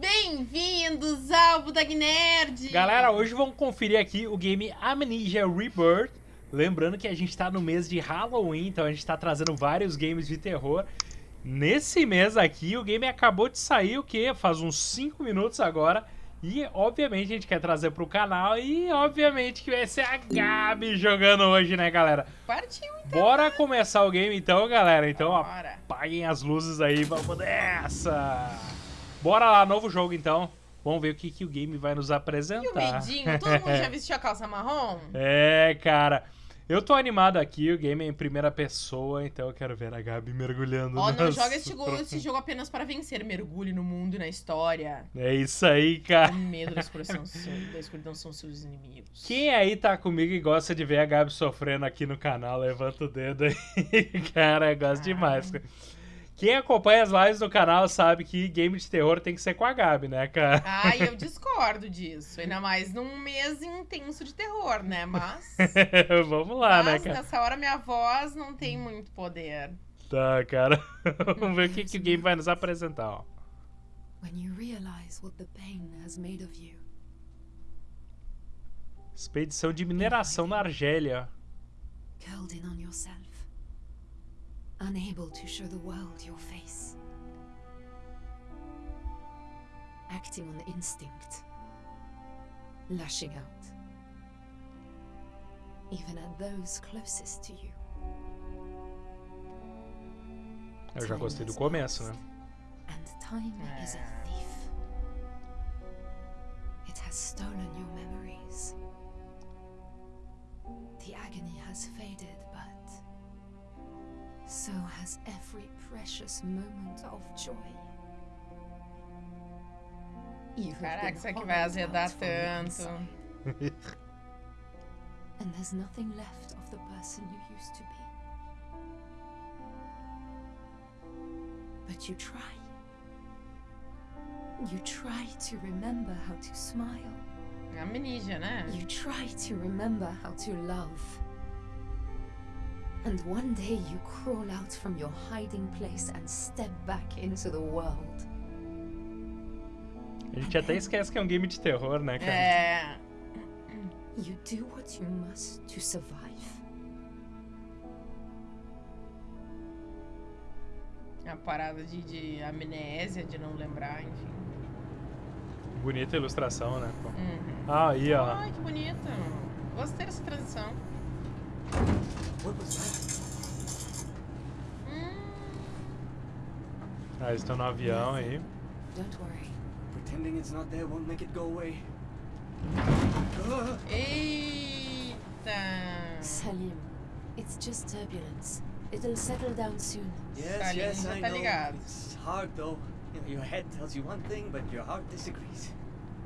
Bem-vindos ao Budag Nerd! Galera, hoje vamos conferir aqui o game Amnesia Rebirth. Lembrando que a gente tá no mês de Halloween, então a gente tá trazendo vários games de terror. Nesse mês aqui, o game acabou de sair, o que? Faz uns 5 minutos agora. E, obviamente, a gente quer trazer pro canal e, obviamente, que vai ser a Gabi jogando hoje, né, galera? Partiu, então. Bora começar o game, então, galera. Então, Bora. apaguem as luzes aí, vamos nessa! Bora lá, novo jogo, então. Vamos ver o que, que o game vai nos E o apresentar. medinho? Todo mundo já vestiu a calça marrom? É, cara. Eu tô animado aqui, o game é em primeira pessoa, então eu quero ver a Gabi mergulhando Ó, não nas- joga este, go- esse jogo apenas para vencer. Mergulhe no mundo e na história. É isso aí, cara. O medo da escuridão, da escuridão são seus inimigos. Quem aí tá comigo e gosta de ver a Gabi sofrendo aqui no canal, levanta o dedo aí. Cara, eu gosto demais. Quem acompanha as lives no canal sabe que game de terror tem que ser com a Gabi, né, cara? Ai, eu discordo disso. Ainda mais num mês intenso de terror, né? Mas, Vamos lá, né, mas cara? nessa hora minha voz não tem muito poder. Tá, cara. Vamos ver o que, que o game vai nos apresentar, ó. when you realize what the pain has made of you. Expedição de mineração na Argélia. Curled in on yourself. Unable to show the world your face. Acting on instinct. Lashing out. Even at those closest to you. Eu já gostei do começo, né? And time is a thief. It has stolen your memories. The agony has faded, but so has every precious moment of joy. You Caraca, isso aqui vai azedar tanto. And there's nothing left of the person you used to be. But you try. You try to remember how to smile. Amnesia, né? You try to remember how to love. And one day you crawl out from your hiding place and step back into the world. A gente até esquece que é um game de terror, né, cara? É. You do what you must to survive. A parada de, de amnésia, de não lembrar, enfim. Bonita ilustração, né? Uhum. Ah, aí, ó. Ai, que bonito. Gostei dessa transição. Hum, Ah, eles estão no avião aí. Don't worry. Pretending it's not there won't make it go away. Ah, Eita! Salim, it's just turbulence. It'll settle down soon. yes, Salim yes, I know. ligado. It's hard though. You know, your head tells you one thing, but your heart disagrees.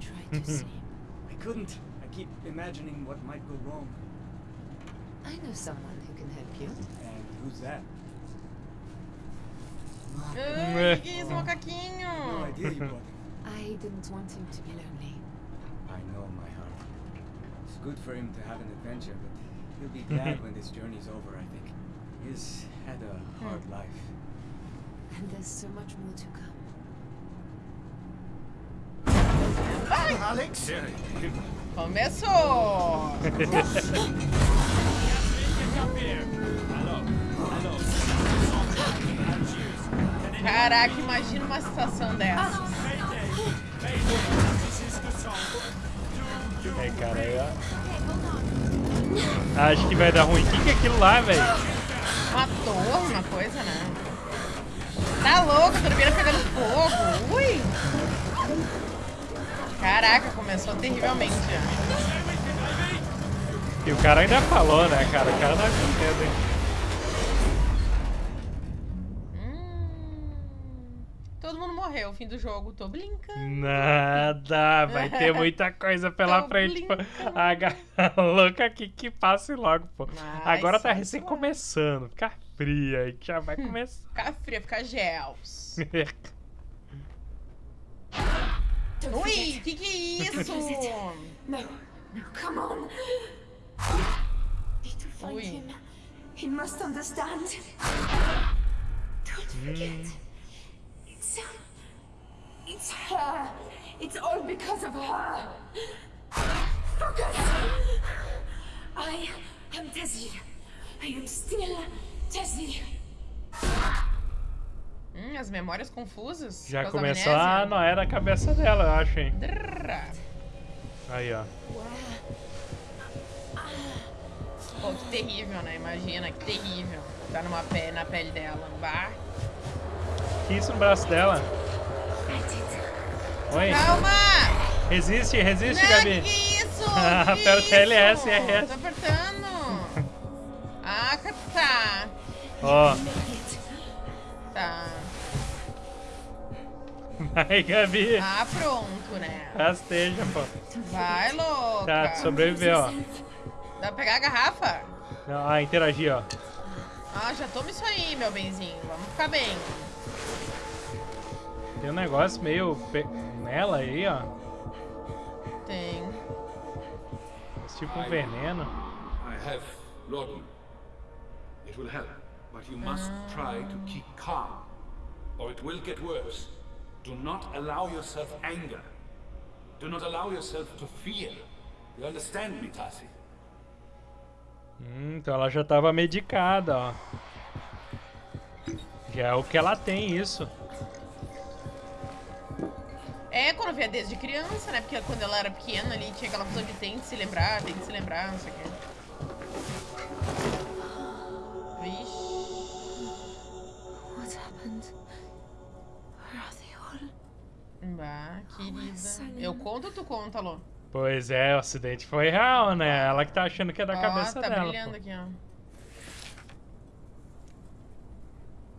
Try to sleep. I couldn't. I keep imagining what might go wrong. I know someone who can help you. And who's that? Ai, que isso, No idea you brought him. I didn't want him to be lonely. I know, my heart. It's good for him to have an adventure, but he'll be glad when this journey's over, I think. He's had a hard life. And there's so much more to come. Alex! Começou! Caraca, imagina uma situação dessa. É, cara, ó. Acho que vai dar ruim. O que, que é aquilo lá, velho? Uma torre, uma coisa, né? Tá louco, a turbinas pegando fogo. Ui! Caraca, começou terrivelmente já. E o cara ainda falou, né, cara? O cara tá com medo, hein? Hum, todo mundo morreu, fim do jogo, tô brincando. Nada, vai ter muita coisa pela Tô frente. pô. A louca aqui que passe logo, pô. Mas Agora tá recém logo. começando. Fica fria aí que já vai começar. Ficar fria, ficar gels. Ui, que que é isso? No, come on. Need to find Ui. him. He must understand. Don't forget. It's so It's her. It's all because of her. Focus. I am Tessie. I am still Tessie. Hum, as memórias confusas. Já começou a amnésia. noia da cabeça dela, eu acho, hein? Drrra. Aí, ó. Pô, que terrível, né? Imagina, que terrível. Tá numa pele, na pele dela. Bah. Que isso no braço dela? Oi? Calma! Resiste, resiste, Não, Gabi. que isso? Aperta que LS isso? e RS. Tô apertando. Ah, tá. Ó, Tá. vai, Gabi. Ah, pronto, né? Rasteja, pô. Vai, louca. Tá, sobreviveu, ó. Dá pra pegar a garrafa? Ah, interagir, ó. Ah, já toma isso aí, meu benzinho. Vamos ficar bem. Tem um negócio meio pe- nela aí, ó. Tem. Esse tipo um veneno. I have laudanum. It will help, but you must try to keep calm, or it will get worse. Do not allow yourself anger. Do not allow yourself to fear. You understand me, Tassi? Hum, então ela já tava medicada, ó. Já é o que ela tem, isso. É, quando via desde criança, né? Porque quando ela era pequena ali, tinha aquela coisa de tem que se lembrar, tem que se lembrar, não sei o quê. Vixe. What happened? Where are they all? Bah, querida. Eu conto ou tu conta, Lô? Pois é, o acidente foi real, né? Ela que tá achando que é da Ó, cabeça tá dela. brilhando pô. aqui, ó.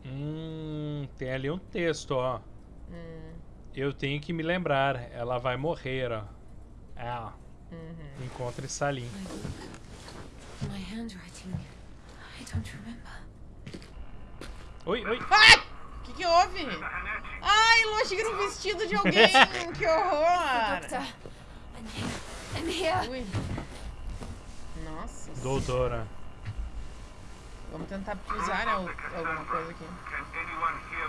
Hum, tem ali um texto, ó. Hum, Eu tenho que me lembrar, ela vai morrer, ó. Ah, uhum. encontre Salim. My handwriting. I don't remember. Oi, oi. Ai! O que que houve? Ai, Lô, achei que era um vestido de alguém. que horror! Ui. Nossa. Doutora. Vamos tentar usar né, alguma coisa aqui.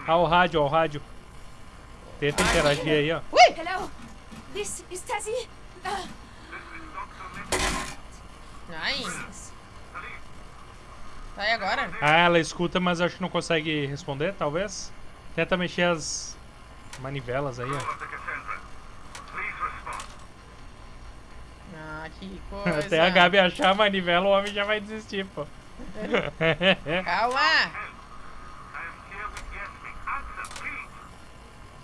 Ah, o rádio, ó, o rádio. Tenta interagir aí, ó. Ui! Hello. This is Tessie. Uh, Ai. Tá, e agora? Ah, ela escuta, mas acho que não consegue responder, talvez. Tenta mexer as manivelas aí, ó. Ah, que coisa. Até a Gabi achar a manivela, o homem já vai desistir, pô. Calma!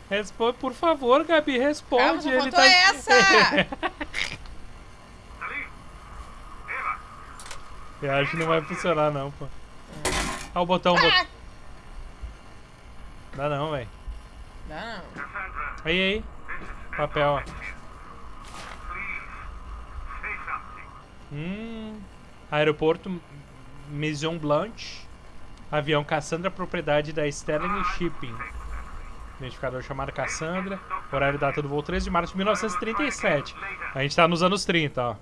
Responde, por favor, Gabi, responde. Calma, ele tá... essa! Eu acho que não vai funcionar, não, pô. Ah, o botão. Ah! Dá não, velho. Dá não. Aí, aí. Papel, ó. Hum. Aeroporto Maison Blanche. Avião Cassandra, propriedade da Sterling Shipping. Identificador chamado Cassandra. Horário e data do voo 13 de março de 1937. A gente tá nos anos 30, ó.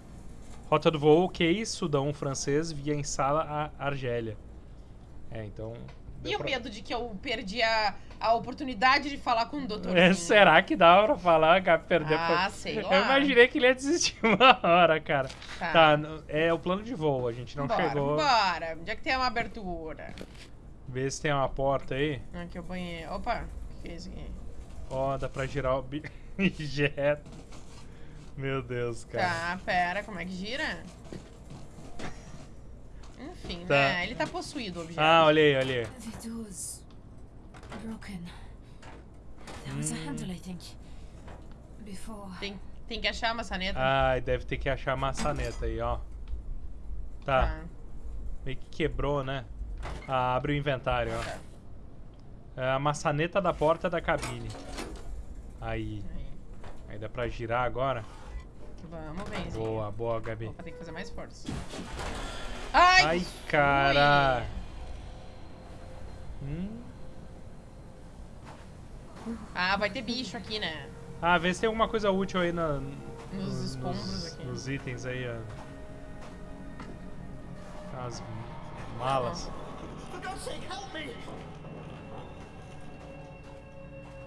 Rota do voo, ok, Sudão francês, via em Sala a Argélia. É, então. E deu o pra- medo de que eu perdi a, a oportunidade de falar com o doutor? É, será que dá pra falar, Gabi, perder Ah, pra... sei Eu lá. imaginei que ele ia desistir uma hora, cara. Tá. Tá, é o plano de voo, a gente não Bora, chegou. bora. Onde é que tem uma abertura? Vê se tem uma porta aí. Aqui o banheiro. Opa, o que é isso aqui? Ó, dá pra girar o objeto. Meu Deus, cara. Tá, pera, como é que gira? Enfim, Tá. né? Ele tá possuído o objeto. Ah, olha aí, olha aí. Before. Tem, tem que achar a maçaneta. Ai, deve ter que achar a maçaneta aí, ó. Tá, meio que quebrou, né? Ah, abre o inventário, ó. Tá. É a maçaneta da porta da cabine. Aí. Aí. Aí dá pra girar agora. Vamos. Boa, boa, Gabi. Opa, tem que fazer mais força. Ai! Ai, cara. Hum. Ah, vai ter bicho aqui, né? Ah, vê se tem alguma coisa útil aí na, Nos escombros nos, aqui. nos itens aí, ó. As malas.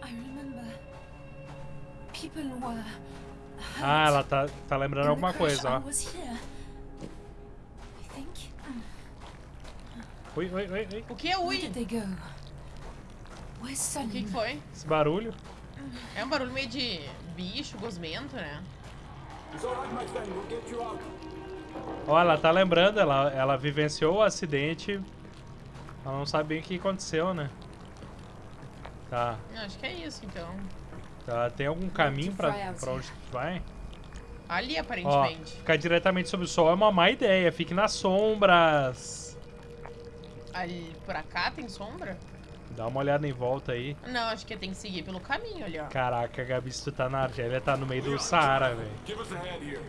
I remember people were. Ah, ela tá, tá lembrando alguma coisa, ó. Ui, ui, ui, ui. O que é ui? O que, foi? Esse barulho. É um barulho meio de bicho, gosmento, né? Ó, ela tá lembrando, ela, ela vivenciou o acidente. Ela não sabe bem o que aconteceu, né? Tá. Não, acho que é isso, então. Tá. Tem algum caminho pra, pra onde tu vai? Ali, Ó, aparentemente. ficar diretamente sob o sol é uma má ideia. Fique nas sombras. Ali, por cá tem sombra? Dá uma olhada em volta aí. Não, acho que tem que seguir pelo caminho ali, ó. Caraca, Gabi, se tu tá na Argélia, tá no meio do Saara, velho.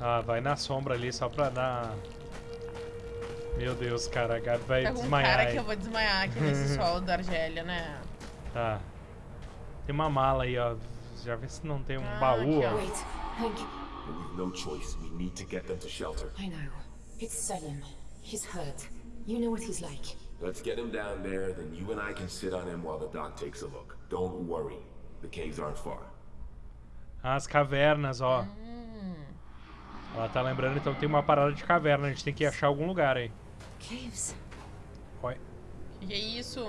Ah, vai na sombra ali só pra dar. Meu Deus, cara, a Gabi vai Tá com um desmaiar. cara aí. que eu vou desmaiar aqui nesse solo da Argélia, né? Tá. Tem uma mala aí, ó. Já vê se não tem um Ah, baú, ó. ó. Wait, Hank, We've no choice. We need to get them to shelter. I know. It's Selim. He's hurt. You know what he's like. Let's get him down there, then you and I can sit on him while the doc takes a look. Don't worry. The caves aren't far. As cavernas, ó. Hum. Ela tá lembrando, então tem uma parada de caverna. A gente tem que achar algum lugar aí. Caves. Oi. Que é isso?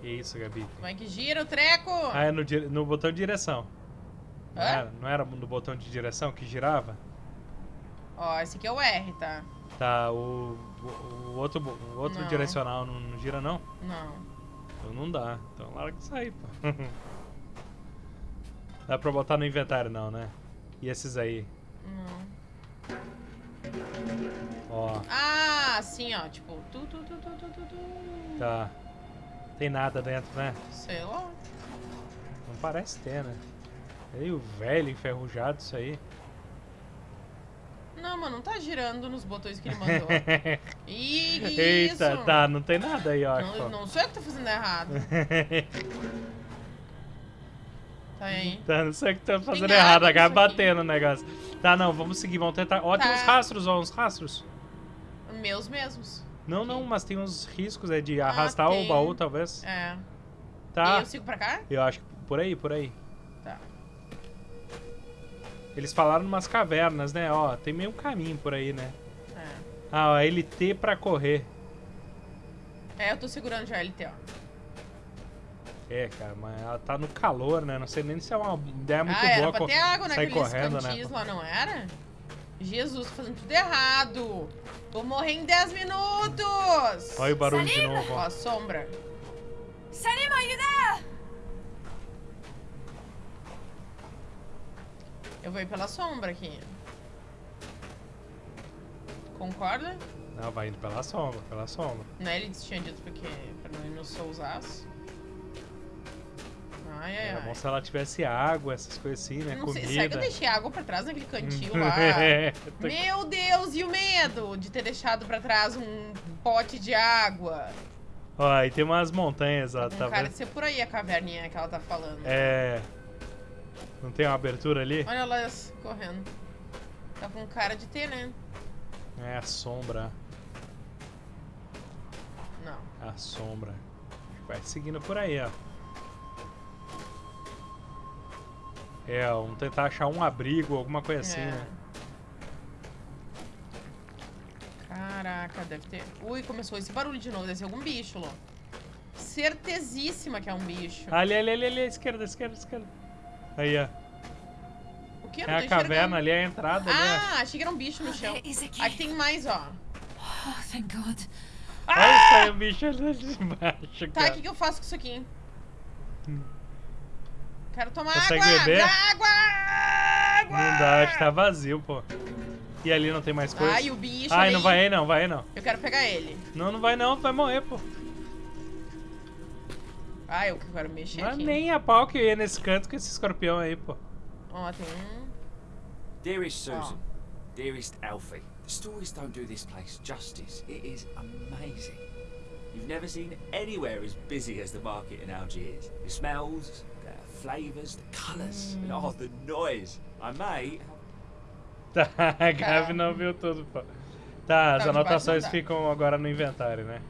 Que isso, Gabi? Como é que gira o treco? Ah, é no, no botão de direção. Não Hã? era, não era no botão de direção que girava? Ó, esse aqui é o R, tá? Tá, o, o, o outro, o outro Não. direcional não, não gira, não? Não. Então não dá. Então larga isso aí, pô. dá pra botar no inventário, não, né? E esses aí? Não. Ó, Ah, assim, ó. Tipo, tu, tu, tu, tu, tu, tu, tu. tá. Tem nada dentro, né? Sei lá. Não parece ter, né? Meio velho, enferrujado isso aí. Não, mano, não tá girando nos botões que ele mandou. Ih, que Eita, isso? tá, não tem nada aí, ó. Não, não sou eu que tô fazendo errado. Tá aí. tá, não sei o que tá fazendo água errado, a aqui. batendo o negócio. Tá, não, vamos seguir, vamos tentar. Ó, tem Tá. uns rastros, ó, uns rastros. Meus mesmos. Não, não, mas tem uns riscos, é de arrastar o Ah, tem. baú, talvez. É. Tá, E eu sigo pra cá? eu acho que por aí, por aí. Tá. Eles falaram umas cavernas, né? Ó, tem meio caminho por aí, né? É. Ah, ó, LT pra correr. É, eu tô segurando já LT, ó. É, cara, mas ela tá no calor, né? Não sei nem se é uma ideia muito ah, era boa pra co- ter água sair naqueles correndo, cantis né? lá, não era? Jesus, tô fazendo tudo errado. Vou morrer em 10 minutos. Olha o barulho de novo, Ó, a sombra. You there? Eu vou ir pela sombra aqui. Concorda? Não, vai indo pela sombra, pela sombra. Né? Ele tinha dito porque pra não ir no sousaço. Ai, ai, Era ai. bom se ela tivesse água, essas coisas assim, né? Não sei, Comida. será que eu deixei água pra trás naquele cantil lá? É, tô- Meu Deus, e o medo de ter deixado pra trás um pote de água? Ó, aí tem umas montanhas, ó, tá cara vendo? de ser por aí a caverninha que ela tá falando. É. Não tem uma abertura ali? Olha lá correndo. Tá com cara de ter, né? É a sombra. Não. A sombra. Vai seguindo por aí, ó. É, vamos tentar achar um abrigo, alguma coisa assim, É. né? Caraca, deve ter. Ui, começou esse barulho de novo. Deve ser algum bicho, Lô. Certezíssima que é um bicho. Ali, ali, ali, ali, esquerda, esquerda, esquerda. Aí, ó. O que? Eu É a caverna ali, é a entrada. Ah, achei que era um bicho no chão. Aqui tem mais, ó. Oh, thank God. Olha, saiu o bicho ali de baixo, Tá, o que, que eu faço com isso aqui? Quero tomar Consegue água! beber? Água! Água! Não dá, acho que tá vazio, pô. E ali não tem mais coisa? Ai, o bicho Ai, ali. não vai aí não, vai aí não. Eu quero pegar ele. Não, não vai não, tu vai morrer, pô. Ai, eu quero mexer Não é aqui. nem a pau que eu ia nesse canto com esse escorpião aí, pô. Ó, tem um... Dearest Susan, Oh. dearest Alfie, the stories don't do this place justice. It is amazing. You've never seen anywhere as busy as the market in Algiers. The smells, flavours, the colours, and oh, the noise. I may. Tá, a Gabi não viu tudo, pô. Tá, as de baixo anotações ficam agora no inventário, né?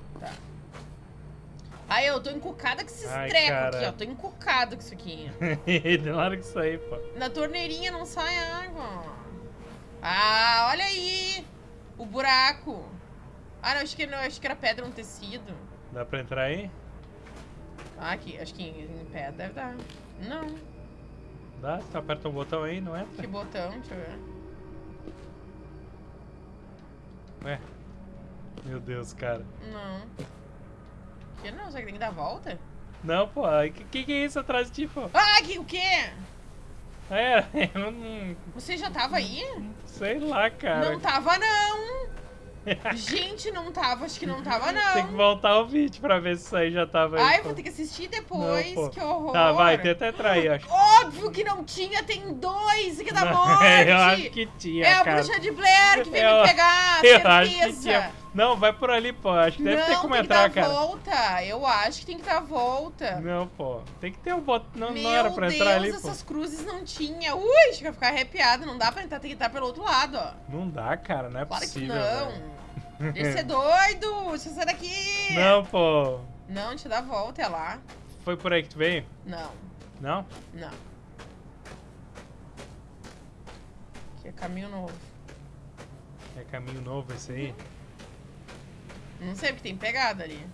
Ai, eu tô encucada com esses Ai, trecos cara. aqui, ó. Tô encucada com isso aqui. Larga isso aí, pô. Na torneirinha não sai água. Ah, olha aí. O buraco. Ah, não, acho que, não, acho que era pedra no tecido. Dá pra entrar aí? Ah, aqui, acho que em, pé deve dar. Não, Dá? Tu aperta o botão aí, não entra? que botão, deixa eu ver. Ué. Meu Deus, cara. Não. Que não, será que tem que dar a volta? Não, pô. O que, que que é isso atrás de ti, pô? Ah, que, o quê? É, eu não Você já tava aí? sei lá, cara. Não tava, não. Gente, não tava, acho que não tava, Tem que não. voltar o vídeo pra ver se isso aí já tava aí. Ai, pô. vou ter que assistir depois, Não, pô. que horror. Tá, vai, tenta entrar aí, acho. Óbvio que não tinha, tem dois que dá morte. eu acho que tinha, É a cara. bruxa de Blair que veio Eu- me pegar, eu certeza. acho que tinha. Não, vai por ali, pô. Acho que deve não, ter como tem entrar, que dar cara. volta. Eu acho que tem que dar volta. Não, pô. Tem que ter um botão. Não, Meu não era pra Deus, entrar ali, essas cruzes não tinha. Ui, chega a ficar arrepiada. Não dá pra entrar, tem que entrar pelo outro lado, ó. pô. Não dá, cara. Não é Claro que possível. não. velho. Deixa eu ser doido. Deixa eu sair daqui. Não, pô. Não, eu dar a volta, é lá. Foi por aí que tu veio? Não, Não? não. Aqui é caminho novo. É caminho novo esse aí? Não sei, porque tem pegada ali.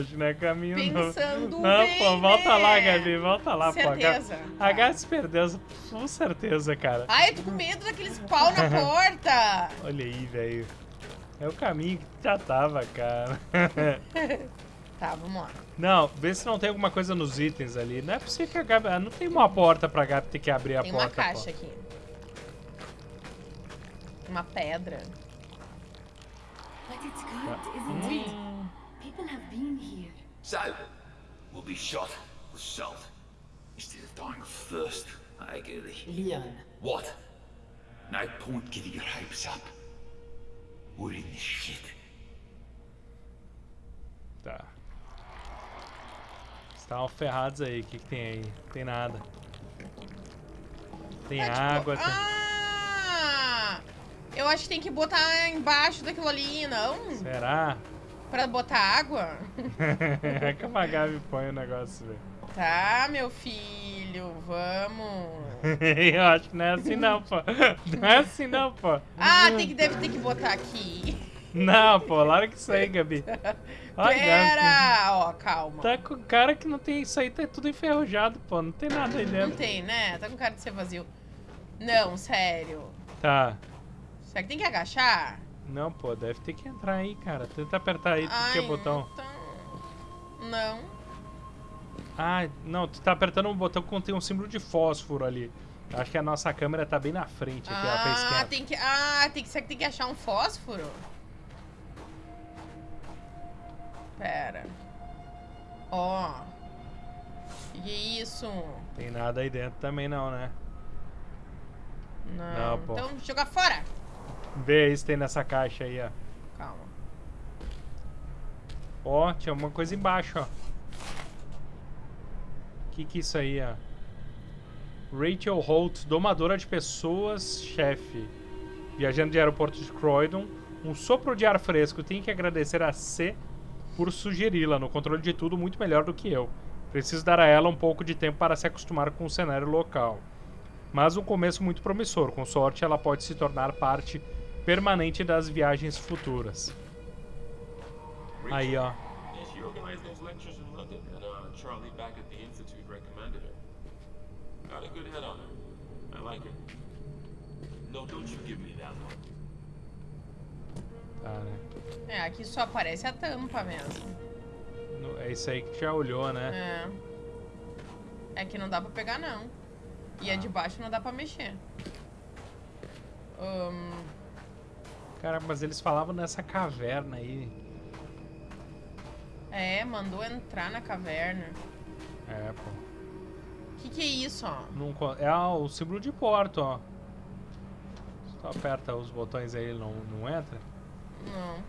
Acho que não é caminho Pensando. Não, bem, pô, volta né? lá, Gabi. Volta lá, pô. Certeza. A H se perdeu, com certeza, cara. Ai, eu tô com medo daqueles pau na porta. Olha aí, velho. É o caminho que já tava, cara. Tá, vamos lá. Não, vê se não tem alguma coisa nos itens ali. Não é possível que a Gabi... ah, Não tem uma porta pra Gabi ter que abrir a Tem porta, uma caixa pô. aqui. Uma pedra. It's good, isn't it? Hum, People have been here. So, we'll be shot with salt instead of dying of thirst. I agree. Leon, What? No point getting your hopes up. We're in this shit. tá. Estavam ferrados aí. O que, que tem aí? Não tem nada. Tem É, tipo, água, tem... Eu acho que tem que botar embaixo daquilo ali, não? Será? Pra botar água? é que a Gabi põe o negócio, velho. Tá, meu filho, vamos. Eu acho que não é assim não, pô. Não é assim não, pô. Ah, tem que, deve ter que botar aqui. Não, pô, larga isso aí, Gabi. Olha, Pera! Ó, calma. Tá com cara que não tem isso aí, tá tudo enferrujado, pô. Não tem nada aí Não dentro. tem, né? Tá com cara de ser vazio. Não, sério. Tá. Será que tem que agachar? Não, pô, deve ter que entrar aí, cara. Tenta apertar aí, tu Ai, que é botão. Não. não. Ah, não, tu tá apertando um botão que contém um símbolo de fósforo ali. Acho que a nossa câmera tá bem na frente aqui, ela fez Ah, esquerda. tem que. Ah, tem que. Será que tem que achar um fósforo? Pera. Ó. Que que é isso? Tem nada aí dentro também não, né? Não. Não, pô. Então joga fora. Vê aí se tem nessa caixa aí, ó. Calma. Ó, tinha uma coisa embaixo, ó. Que que é isso aí, ó? Rachel Holt, domadora de pessoas, chefe. Viajando de aeroporto de Croydon. Um sopro de ar fresco. Tenho que agradecer a C por sugeri-la. No controle de tudo, muito melhor do que eu. Preciso dar a ela um pouco de tempo para se acostumar com o cenário local. Mas um começo muito promissor. Com sorte, ela pode se tornar parte permanente das viagens futuras. Aí, ó. Tá, né? É, aqui só aparece a tampa mesmo. No- É isso aí que já olhou, né? É. É que não dá pra pegar, não. E a de baixo não dá pra mexer. Ahn, Cara, mas eles falavam nessa caverna aí. é, mandou entrar na caverna. É, pô. Que que é isso, ó? Não é ah, o símbolo de porto, ó. Só aperta os botões aí, ele não, não entra. Não.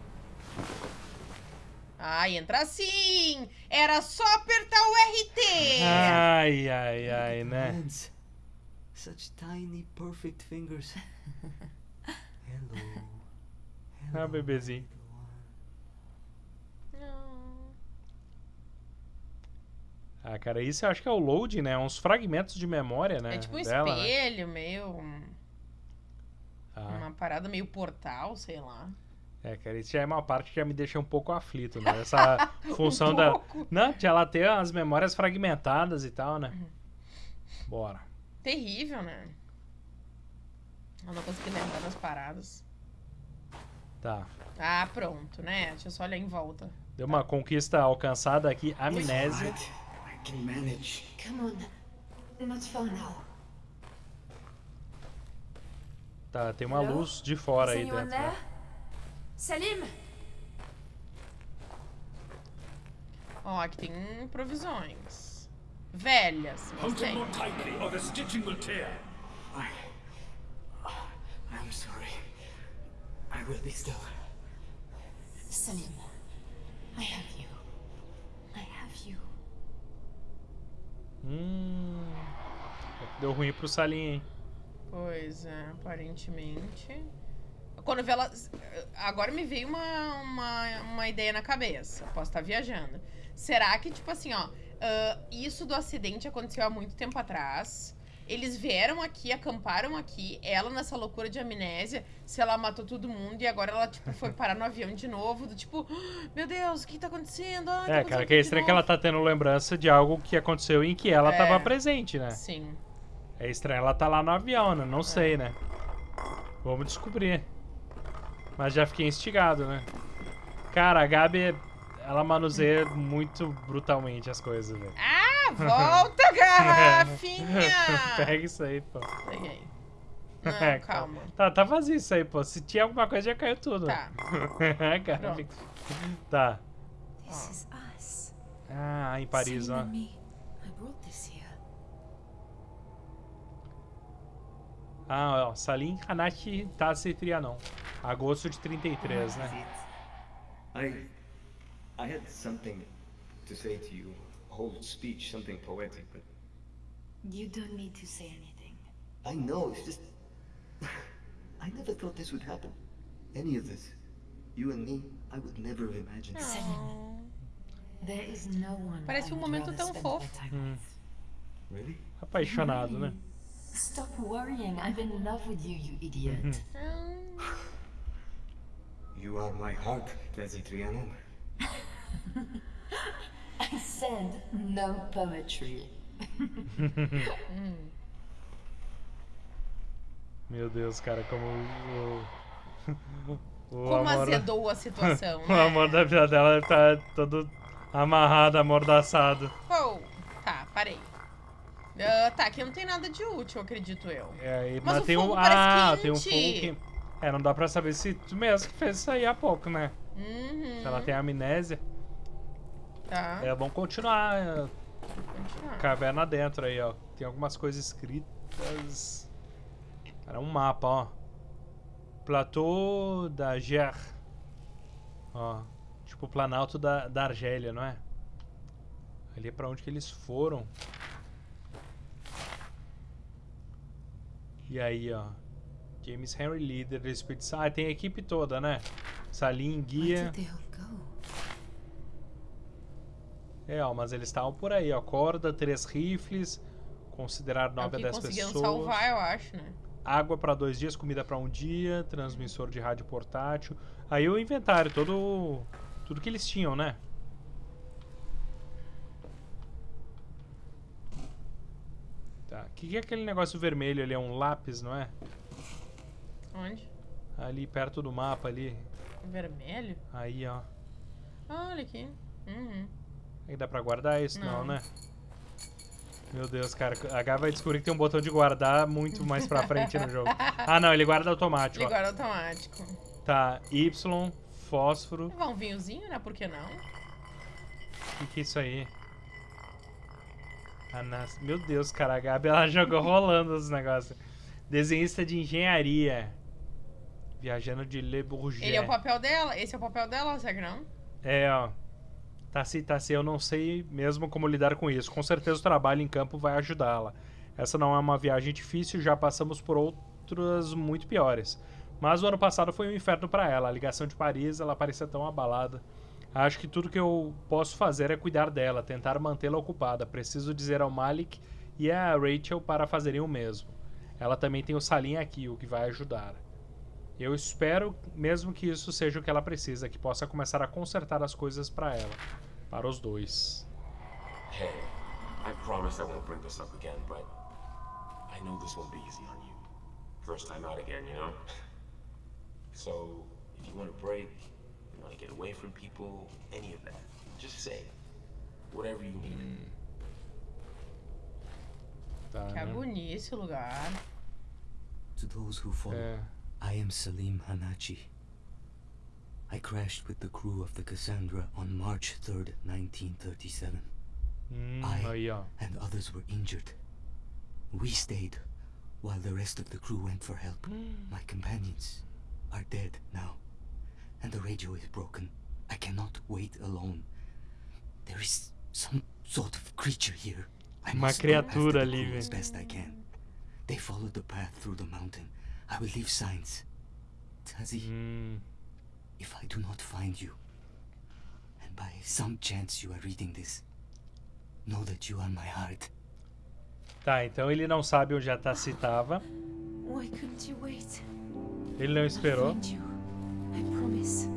Ah, entra sim! Era só apertar o RT! Ai, ai, ai, né? Such tiny, perfect fingers. Ah, bebezinho. Ah, cara, isso eu acho que é o load, né? Uns fragmentos de memória, né? É tipo um dela, né? espelho, meio. um- Ah. Uma parada meio portal, sei lá. É, cara, isso já é uma parte que já me deixa um pouco aflito, né? Essa função da. pouco. Não, de ela ter as memórias fragmentadas e tal, né? Uhum. Bora. Terrível, né? Eu não consegui lembrar das paradas. Tá. Ah, pronto, né? Deixa eu só olhar em volta. Deu uma conquista alcançada aqui, amnésia. Tá, tem uma luz de fora aí dentro. there? né? Salim! Ó, aqui tem provisões. Velhas, mas tem. more tightly, will be still. Salim, I have you. I have you. Hum. Deu ruim pro Salim, hein? Pois é, aparentemente. Quando vê ela. Agora me veio uma, uma, uma ideia na cabeça. Posso estar viajando. Será que, tipo assim, ó. ah, isso do acidente aconteceu há muito tempo atrás. Eles vieram aqui, acamparam aqui. Ela, nessa loucura de amnésia, se ela matou todo mundo e agora ela, tipo, foi parar no avião de novo. Do tipo, "Ah, meu Deus, o que tá acontecendo? Tá É, cara, que é estranho que ela novo." tá tendo lembrança de algo que aconteceu em que ela É. tava presente, né? Sim. É estranho ela tá lá no avião, né? Não sei, né? Vamos descobrir. Mas já fiquei instigado, né? Cara, a Gabi, ela manuseia muito brutalmente as coisas, velho. Ah, volta, garrafinha! Pega isso aí, pô. Peguei. É, Não, calma. Tá, tá vazio isso aí, pô. Se tinha alguma coisa, já caiu tudo. Tá. Cara, Pronto. fica- Tá. This is us. Ah, em Paris, ó. Ah, ó. Salim Hanashi Tase Trianon. Agosto de 33, né? I I had something to say to you. A whole speech, something poetic, but You don't need to say anything. I know, it's just I never thought this would happen. Any of this. You and me, I would never have imagined. Salim, there is no one Parece I um would momento rather tão spend fofo. my time. Really? Apaixonado, né? Stop worrying. I'm in love with you, you idiot. You are my heart, Tezi Trianon. I said no poetry. Meu Deus, cara, como o. o Como amor, azedou a situação, o né? amor da vida dela tá todo amarrado, amordaçado. Oh, tá, parei. Ah, tá, aqui não tem nada de útil, acredito eu. É, e- Mas mas o tem um. Ah, tem um fogo que. É, não dá pra saber se tu mesmo que fez isso aí há pouco, né? Uhum. Se ela tem amnésia. Tá, É bom continuar. é, continuar. Caverna dentro aí, ó. Tem algumas coisas escritas. Era um mapa, ó. Platô da Ger. Ó. Tipo o Planalto da, da Argélia, não é? Ali é pra onde que eles foram. E aí, ó. James Henry, líder da expedição. Ah, tem a equipe toda, né? Salim, guia. did they all go? É, ó, mas eles estavam por aí, ó. Corda, três rifles. Considerar É o 9 a que 10 conseguiram pessoas. salvar, eu acho, né? Água para dois dias, comida para um dia, transmissor de rádio portátil. Aí o inventário, todo. Tudo que eles tinham, né? Tá. O que, que é aquele negócio vermelho ali? É um lápis, não é? Onde? Ali perto do mapa ali. Vermelho? Aí, ó. Ah, olha aqui. Uhum. Aí dá pra guardar isso? Não, Não. né? Meu Deus, cara. A H vai descobrir que tem um botão de guardar muito mais pra frente no jogo. Ah, não, ele guarda automático. Ele ó. guarda automático. Tá, Y, fósforo. Levar um vinhozinho, né? Por que não? O que, que é isso aí? Anas... Meu Deus, cara, a Gabi ela jogou rolando os negócios. Desenhista de engenharia. Viajando de Le Bourget. Ele é o papel dela? Esse é o papel dela, será que não? É, ó. Tassi, Tassi, eu não sei mesmo como lidar com isso. Com certeza o trabalho em campo vai ajudá-la. Essa não é uma viagem difícil, já passamos por outras muito piores. Mas o ano passado foi um inferno pra ela. A ligação de Paris, ela parecia tão abalada. Acho que tudo que eu posso fazer é cuidar dela, tentar mantê-la ocupada. Preciso dizer ao Malik e a Rachel para fazerem o mesmo. Ela também tem o Salim aqui, o que vai ajudar. Eu espero mesmo que isso seja o que ela precisa, que possa começar a consertar as coisas para ela, para os dois. Hey, I promise I won't bring this up again, but I know this won't be easy on you. First time out again, you know? So, if you want a break, you want to get away from people, any of that, just say whatever you need. Tá, Que né? bonito esse lugar. To those who follow, É. I am Salim Hanachi. I crashed with the crew of the Cassandra on March 3rd, 1937. Hum, mm, I oh, aí, ó. and others were injured. We stayed while the rest of the crew went for help. My companions are dead now, and the radio is broken. I cannot wait alone. There is some sort of creature here. I Uma must go after criatura the crew as best I can. They followed the path through the mountain. I will leave signs. Tazi, Hum, if I do not find you, and by some chance you are reading this, know that you are my heart. Tá, então ele não sabe onde a Tassi tava. Why couldn't you wait? Ele não esperou. I'll find you. I promise.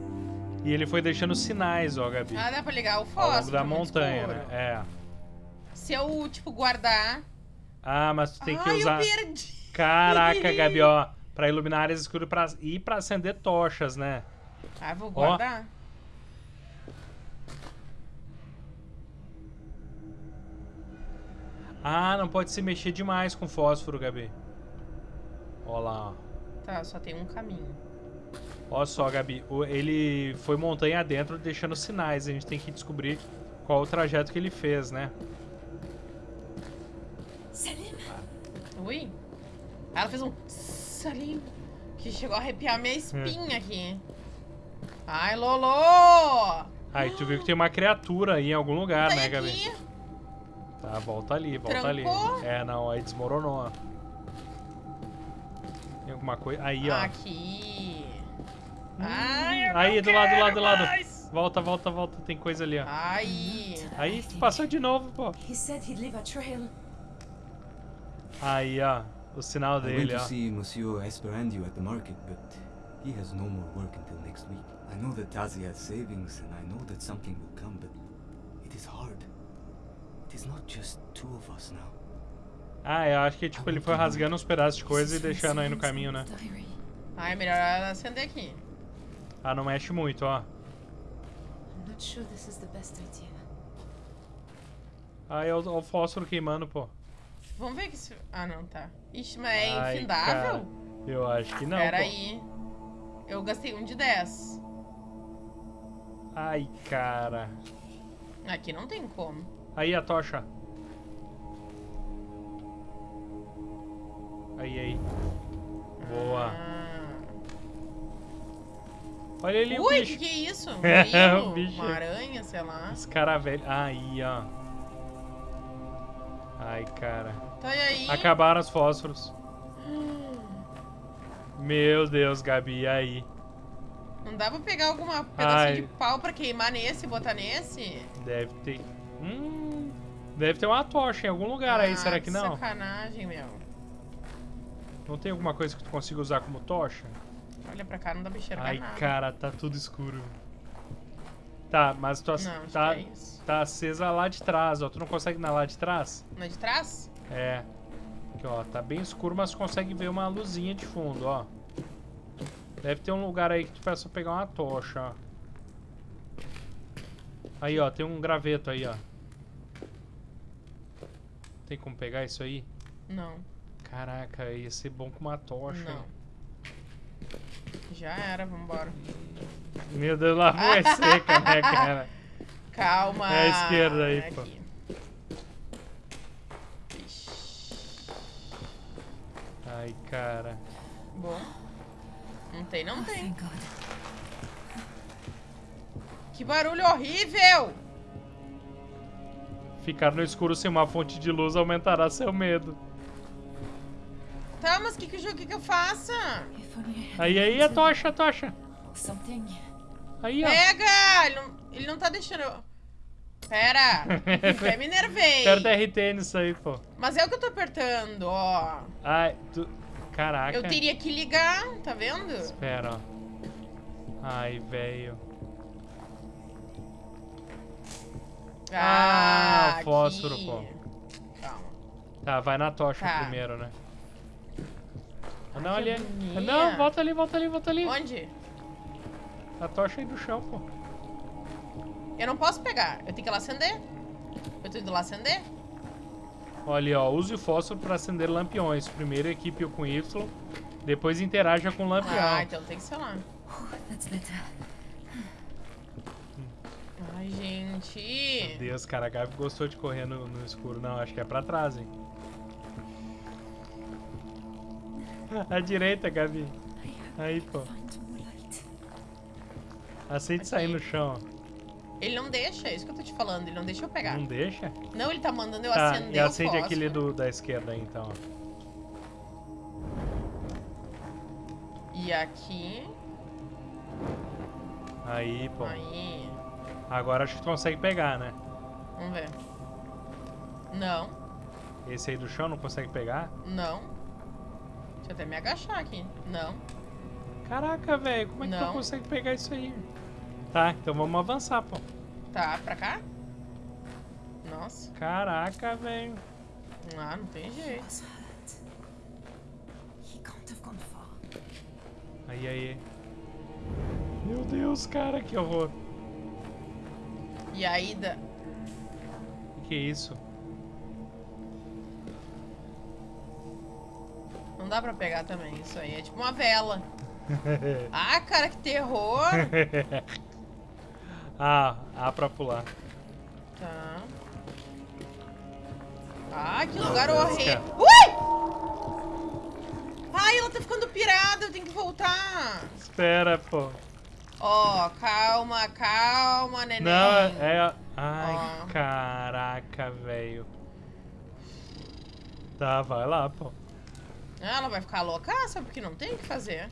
E ele foi deixando sinais, ó, Gabi. Ah, dá pra ligar o Ao fósforo. longo da muito montanha, escuro. né? É. Se eu, tipo, guardar... Ah, mas tu tem que Ai, usar. eu perdi. Caraca, Gabi, ó. Pra iluminar áreas escuras pra... e pra acender tochas, né? Ah, vou guardar. Ah, não pode se mexer demais com fósforo, Gabi. Ó lá, ó. Tá, só tem um caminho. Olha só, Gabi. Ele foi montanha adentro deixando sinais. A gente tem que descobrir qual o trajeto que ele fez, né? Salim! Ui. Ela fez um salim que chegou a arrepiar minha espinha aqui. Ai, Lolo! Aí tu viu que tem uma criatura aí em algum lugar, né, Gabi? aqui. Tá, volta ali, volta Trancou? ali. É, não, aí desmoronou. ó. Tem alguma coisa. Aí, ó. Aqui. Ai, eu Aí, do lado, do lado, do lado. mais. Volta, volta, volta. Tem coisa ali, ó. Aí. Aí, tu passou de novo, pô. He said he'd leave a trail. Aí, ó. O sinal I went dele, to ó. see Monsieur Esperandio at the market, but he has no more work until next week. I know that Tazi has savings, and I know that something will come, but it is hard. It is not just two of us now. Ah, eu acho que tipo, ele foi rasgando uns pedaços de coisa e deixando aí no caminho, né? Diary. Ai, melhor ela acender aqui. Ah, não mexe muito, ó. I'm not sure this is the best idea. Aí, ó, ó o fósforo queimando, pô. Vamos ver que se... Ah, não, tá. Ixi, mas é infindável? cara, Eu acho que não, Pera pô. aí. Eu gastei um de 10. Ai, cara. Aqui não tem como. Aí a tocha. Aí, aí. Boa. Ah. Olha ali o Ui, bicho. que que é isso? Um É, o bicho. Uma aranha, sei lá. Esse cara velho. Aí, ó. Ai, cara. Tá aí? Acabaram os fósforos. Meu Deus, Gabi, e aí? Não dá pra pegar alguma pedaço de pau pra queimar nesse e botar nesse? Deve ter. Hum. Deve ter uma tocha em algum lugar aí, Ah, será que não? sacanagem, meu. Não tem alguma coisa que tu consiga usar como tocha? Olha pra cá, não dá pra enxergar Ai, nada. cara, tá tudo escuro. Tá, mas tu ac- Não, tá, que é tá acesa lá de trás, ó. Tu não consegue na lá de trás? É de trás? É. Aqui, ó, tá bem escuro, mas consegue ver uma luzinha de fundo, ó. Deve ter um lugar aí que tu peça pegar uma tocha, ó. Aí, ó, tem um graveto aí, ó. Tem como pegar isso aí? Não. Caraca, ia ser bom com uma tocha. Não. Já era, vambora. Meu Deus, lá foi seca, né, cara? Calma. É a esquerda aí, pô. Ai, cara. Bom. Não tem, não Oh, tem. God. Que barulho horrível! Ficar no escuro sem uma fonte de luz aumentará seu medo. Tá, mas o que, que, que, que eu had Aí, aí, a tocha, a tocha. Aí, ó. Pega! Ele não, ele não tá deixando eu... Pera! Até me nervei. Aperta RT nisso aí, pô. Mas é o que eu tô apertando, ó. Ai, tu... Caraca. Eu teria que ligar, tá vendo? Espera, ó. Ai, velho. Ah, o fósforo, aqui. pô. Calma. Tá, vai na tocha Tá. primeiro, né? Ah, não, ali. Não, volta ali, volta ali, volta ali. Onde? A tocha aí do chão, pô. Eu não posso pegar. Eu tenho que ir lá acender? Eu tô indo lá acender? Olha ó. Use o fósforo pra acender lampiões. Primeiro equipe com Y, depois interaja com o lampião. Ah, então tem que ser lá. Ai, gente. Meu Deus, cara, a Gabi gostou de correr no, no escuro. Não, acho que é pra trás, hein. À direita, Gabi. Aí, pô. Aceite Aqui. sair no chão. Ele não deixa, é isso que eu tô te falando. Ele não deixa eu pegar. Não deixa? Não, ele tá mandando eu Tá, acender e o acende fósforo. aquele do, da esquerda aí, então. E aqui... Aí, pô. Aí... Agora acho que tu consegue pegar, né? Vamos ver. Não, Esse aí do chão não consegue pegar? não. Deixa eu até me agachar aqui. Não. Caraca, velho, como é que tu consegue pegar isso aí? Tá, então vamos avançar, pô. Tá, pra cá? Nossa. Caraca, velho. Ah, não tem jeito. Aí, aí. Meu Deus, cara, que horror. E aí, da... Que que é isso? não dá pra pegar também. Isso aí é tipo uma vela. Ah, cara, que terror. ah, A pra pular. Tá. Ah, que lugar horrível. Ui! Ai, ela tá ficando pirada, eu tenho que voltar. Espera, pô. Ó, calma, calma, neném. Não, é. Ai, Ó. caraca, velho. Tá, vai lá, pô. Ah, Ela vai ficar loucaça porque não tem o que fazer.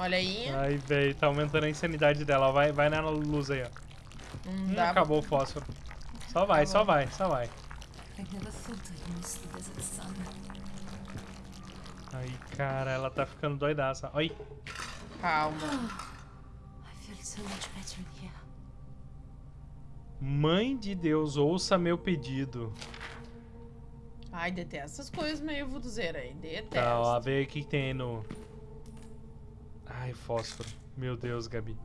Olha aí. Ai, velho, tá aumentando a insanidade dela. Vai, vai na luz aí, ó. Não Hum, acabou o fósforo. Só vai, só vai, só vai. Ai, cara, ela tá ficando doidaça. Oi. Calma. Mãe de Deus, ouça meu pedido. Ai, detesto essas coisas meio vuduzeira aí. Detesto. Tá, ó, vê o que que tem aí no. Ai, fósforo. Meu Deus, Gabi.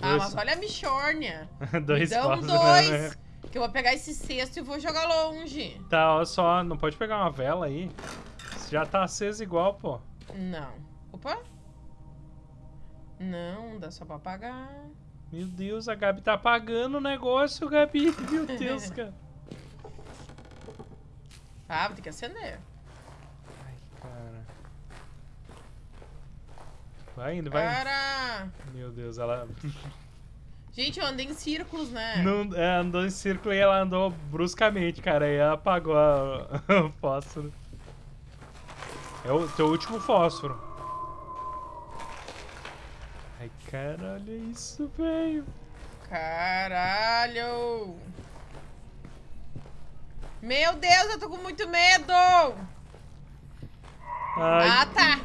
Ah, mas olha a bichórnia. dois Me dão fósforos, dois. né? Que eu vou pegar esse cesto e vou jogar longe. Tá, ó só, não pode pegar uma vela aí? Já tá acesa igual, pô. Não. Opa. Não, dá só pra apagar. Meu Deus, a Gabi tá apagando o negócio, Gabi. Meu Deus, cara. Ah, vou ter que acender. Ai, cara. Vai indo, vai indo. Para! Meu Deus, ela Gente, eu andei em círculos, né? não, é, andou em círculo e ela andou bruscamente, cara. E ela apagou a- o fósforo. É o teu último fósforo. Ai, cara, olha isso, velho. Caralho! Meu Deus, eu tô com muito medo! Ai, Ah, tá!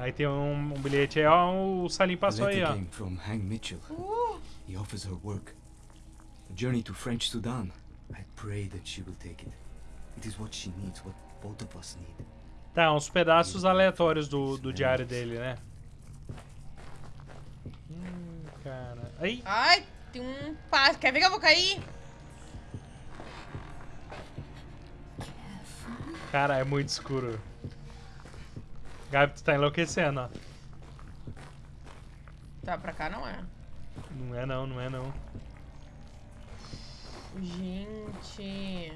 Aí tem um, um bilhete aí, ó. O Salim passou aí, ó. from Hang Mitchell. He offers her work. A journey to French Sudan. I pray that she will take it. It is what she needs, what both of us need. Tá, uns pedaços aleatórios do, do diário dele, né? Hum, cara. Aí, ai, tem um passo. Quer ver que eu vou cair? cara, é muito escuro. Gabi, tu tá enlouquecendo, ó. Tá, pra cá não é. Não é não, não é não. Gente.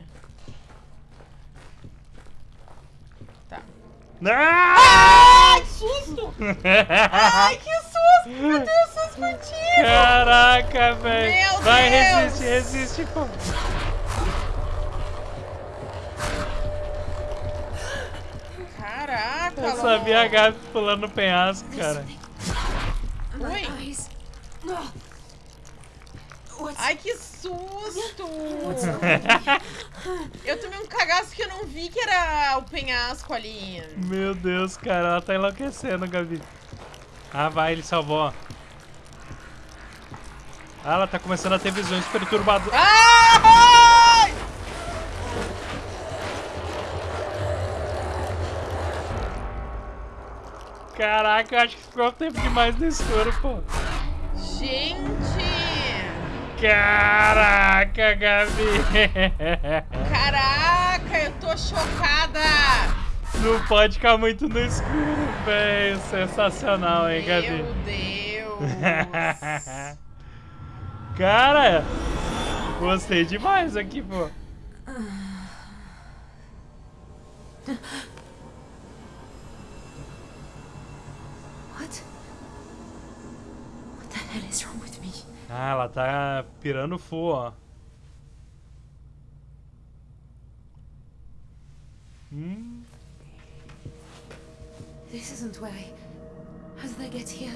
Tá. Ah! Ai, susto! Ai, que susto! Meu Deus, susto contigo! Caraca, velho. Meu Vai, resiste, resiste, pô. Eu sabia a Gabi pulando no penhasco, cara. What's Ai, que susto! eu tomei um cagaço que eu não vi que era o penhasco ali. Meu Deus, cara, ela tá enlouquecendo, Gabi. Ah, vai, ele salvou. ó. Ah, ela tá começando a ter visões perturbadoras. Ai! Caraca, eu acho que ficou tempo demais no escuro, pô. Gente! Caraca, Gabi. Caraca, eu tô chocada! Não pode ficar muito no escuro, velho. Sensacional, hein, Gabi? Meu Deus! Cara, gostei demais aqui, pô. what? What the hell is wrong with me? Ah, ela tá pirando full, ó. Hum, This isn't where I. How did I get here?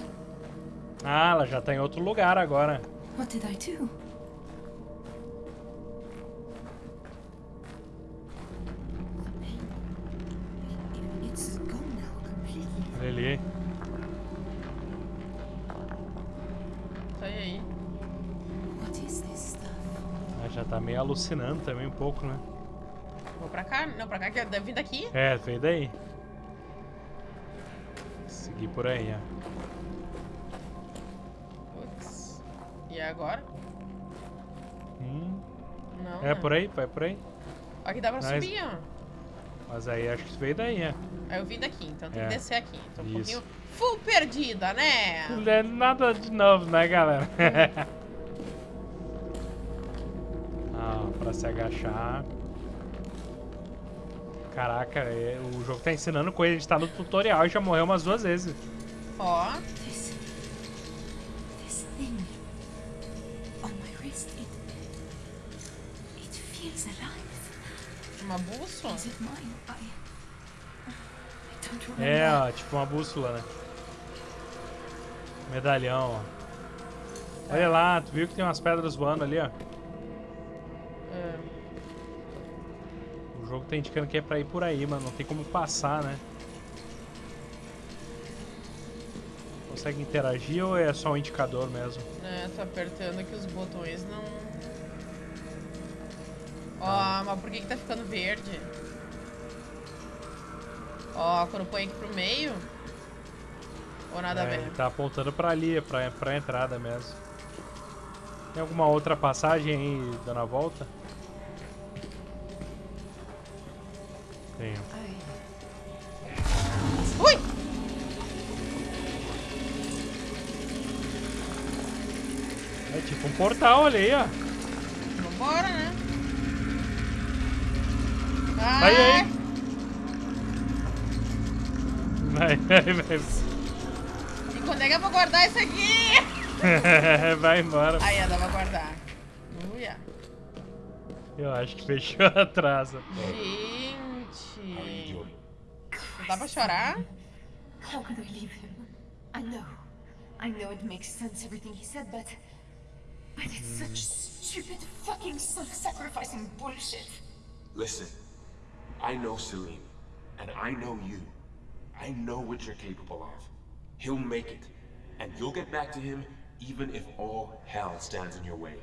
Ah, ela já tá em outro lugar agora. What did I do? It's já tá meio alucinando também um pouco, né? Vou pra cá? Não, pra cá que deve vir daqui. É, veio daí. Seguir por aí, ó. Putz. E agora? Hum, Não. é por aí, vai por aí. Aqui dá pra Mas- subir, ó. Mas aí acho que veio daí, ó. Aí eu vim daqui, então tem É. que descer aqui. Tô um Isso. pouquinho full perdida, né? Não é nada de novo, né, galera? ah, pra se agachar. Caraca, é- o jogo tá ensinando coisa. A gente tá no tutorial e já morreu umas duas vezes. Ó. This. This thing. On my wrist. It. It feels alive. Uma bússola? Is it mine? I. I don't remember. É, ó, tipo uma bússola, né? Medalhão, ó. Olha lá, tu viu que tem umas pedras voando ali, ó? Jogo tá indicando que é pra ir por aí, mas não tem como passar, né? Consegue interagir ou é só um indicador mesmo? É, tô apertando aqui os botões, não... Ó, Tá. mas por que que tá ficando verde? Ó, quando põe aqui pro meio... Ou nada a É, ver? ele tá apontando pra ali, pra, pra entrada mesmo. Tem alguma outra passagem aí dando a volta? I. Ui! É tipo um portal ali, ó. Vambora, né? Vai Ai, aí. Vai, vai, vai. E quando é que eu vou guardar isso aqui? Vai embora. Aí, dá pra guardar. Uia. Eu acho que fechou atrás. Gente. Não dá pra chorar? How could I leave him? I know. I know it makes sense everything he said, but. But it's such stupid fucking self sacrificing bullshit. Listen, I know Celine, and I know you. I know what you're capable of. He'll make it, and you'll get back to him even if all hell stands in your way.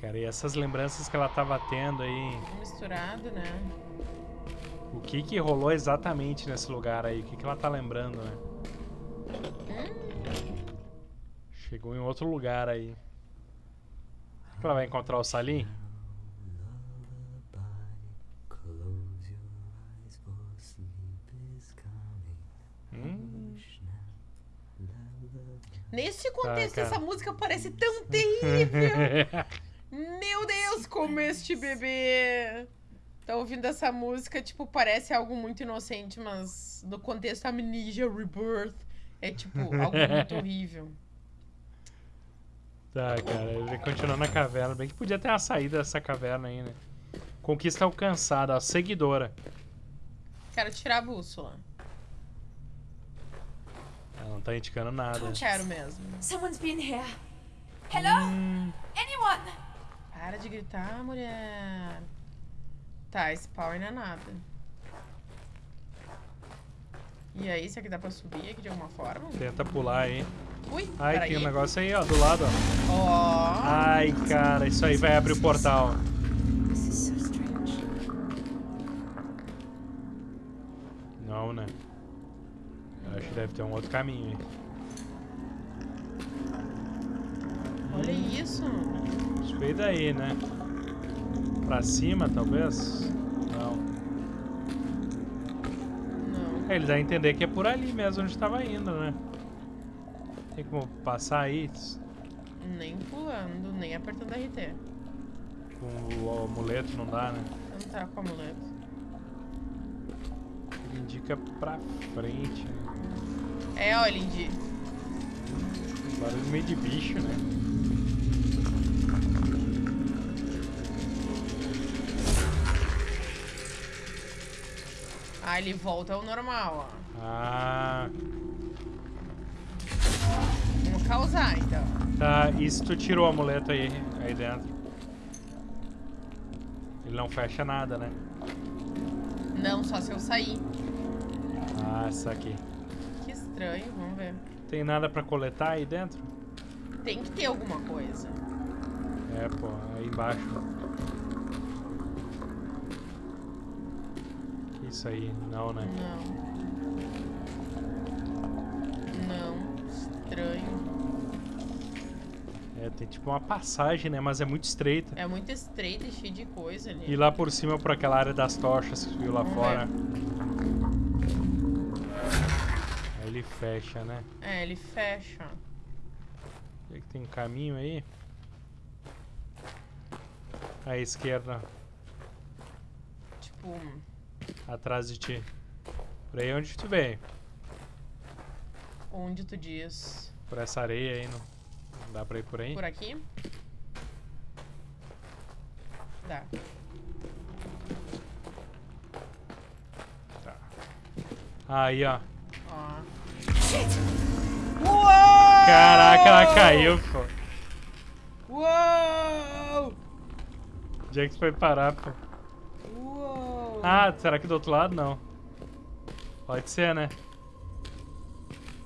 Cara, e essas lembranças que ela tava tendo aí? Misturado, né? O que que rolou exatamente nesse lugar aí? O que que ela tá lembrando, né? Chegou em outro lugar aí. Será que ela vai encontrar o Salim? Hum. Nesse contexto, cara. essa música parece tão terrível. Como este bebê. Tá ouvindo essa música, tipo, parece algo muito inocente, mas no contexto Amnesia Rebirth é tipo algo muito horrível. Tá, cara, ele vai continuar na caverna. Bem que podia ter uma saída dessa caverna aí, né? Conquista alcançada, ó, seguidora. Quero tirar a bússola. Ela não tá indicando nada. Não quero mesmo. Someone's been here. Hello? Hum. Anyone? Para de gritar, mulher. Tá, esse power não é nada. E aí, será que dá pra subir aqui de alguma forma? Tenta pular aí. Ui, Ai, tem um negócio aí, ó, do lado, ó. Ó. Ai, cara, isso aí vai abrir o portal. Não, né? Eu acho que deve ter um outro caminho aí. Olha isso. Veio daí, né? Pra cima, talvez? Não. Não. É, ele dá a entender que é por ali mesmo onde estava indo, né? Tem como passar aí Nem pulando, nem apertando RT. com o amuleto, não dá, né? Não tá com amuleto. Ele indica pra frente, né? É, ó, Lindy. Barulho meio de bicho, né? Ah, ele volta ao normal, ó. Ah, Vamos causar, então. tá. E se tu tirou o amuleto aí, aí dentro? Ele não fecha nada, né? Não, só se eu sair. Ah, isso aqui. Que estranho, vamos ver. Tem nada pra coletar aí dentro? Tem que ter alguma coisa. É, pô, aí embaixo. Isso aí, não, né? Não. Não. Estranho. É, tem tipo uma passagem, né? Mas é muito estreita. É muito estreito e cheio de coisa ali. E lá por cima, por aquela área das tochas que viu lá Vamos fora. Aí ele fecha, né? É, ele fecha. Será que tem um caminho aí? À esquerda, Tipo, atrás de ti. Por aí onde tu veio. onde tu diz? Por essa areia aí, não, não dá pra ir por aí? Por aqui? Dá. Tá. Aí, ó. Ó. Caraca, ela caiu, pô. Uou! Onde é que foi parar, pô? Ah, será que do outro lado? Não. Pode ser, né?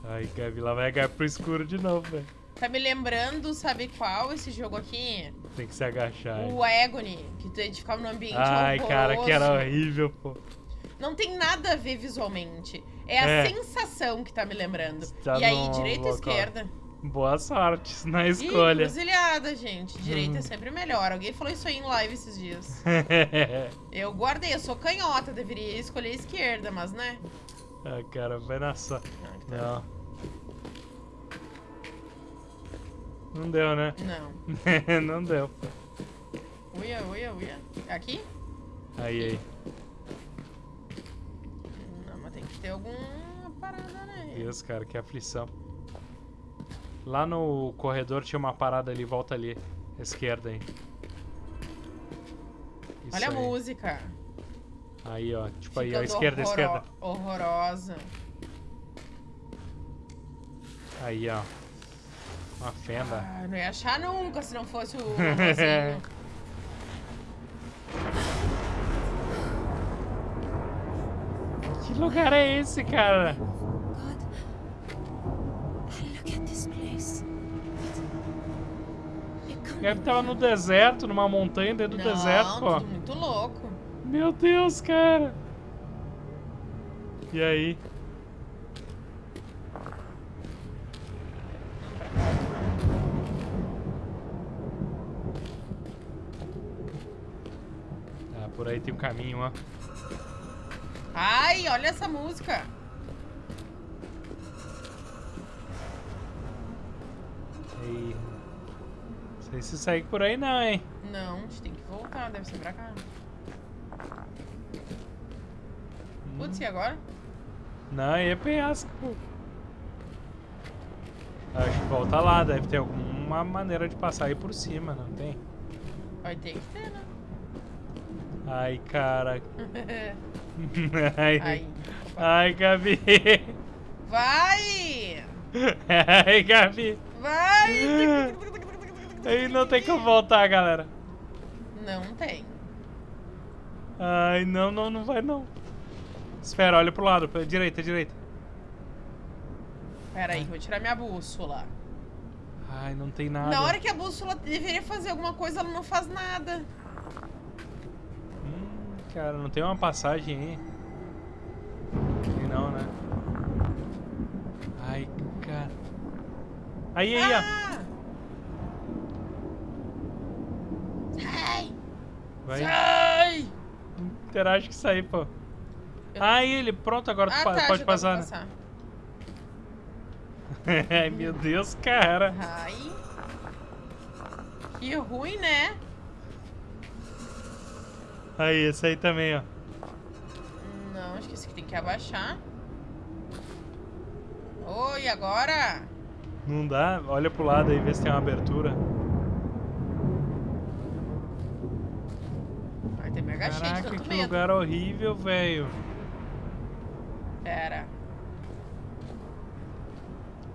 Ai, Gabi, lá vai a Gabi pro escuro de novo, velho. Tá me lembrando, sabe qual esse jogo aqui? Tem que se agachar. hein? O Agony, que tu- a gente ficava num ambiente Ai, cara, que era horroroso. horrível, pô. Não tem nada a ver visualmente. É a É. sensação que tá me lembrando. Tá e aí, no direita ou esquerda? Boa sorte na Ih, escolha. cruzilhada, gente. Direita Hum. é sempre melhor. Alguém falou isso aí em live esses dias. Eu guardei, eu sou canhota, deveria escolher a esquerda, mas né? ah, cara, vai na só. Não. Não deu, né? Não. Não deu. Uia, uia, uia. É Aqui? Aí, aí. Não, mas tem que ter alguma parada, né? Deus, cara, que aflição. Lá no corredor tinha uma parada ali, volta ali. Esquerda aí. Isso Olha a aí. música. Aí, ó. Tipo aí, ó. Ficando Esquerda, horroro- esquerda. Horrorosa. Aí, ó. Uma fenda. Ah, não ia achar nunca se não fosse o que lugar é esse, cara? Deve tava no deserto, numa montanha dentro do Não, deserto, pô. tudo muito louco. Meu Deus, cara. E aí? Ah, por aí tem um caminho, ó. Ai, olha essa música. Ei. Sei se sair por aí não, hein? Não, a gente tem que voltar, deve ser pra cá. Putz, e agora? Não, aí é penhasco, pô. Acho que volta lá, deve ter algum uma maneira de passar aí por cima, não tem? Vai ter que ter, né? Ai, cara. Ai, Aí. Ai, Gabi. Vai! Ai, Gabi. Vai! Aí não tem como voltar, galera. Não tem. Ai, não, não, não vai não. Espera, olha pro lado, pra direita, direita. Pera aí, vou tirar minha bússola. Ai, não tem nada. Na hora que a bússola deveria fazer alguma coisa, ela não faz nada. Hum, cara, não tem uma passagem aí. Não, né? Ai, cara. Aí, aí, ó. Ah! Sai! Vai. Sai! Interage isso aí, pô. Aí ele, pronto, agora tu Ah, pa- tá, pode passar, né? Ai, meu Deus, cara. Ai. Que ruim, né? Aí, esse aí também, ó. Não, acho que tem que abaixar. Oi, agora? Não dá? Olha pro lado aí, vê se tem uma abertura. Cheio de Caraca, tanto que medo. lugar horrível, velho. Pera.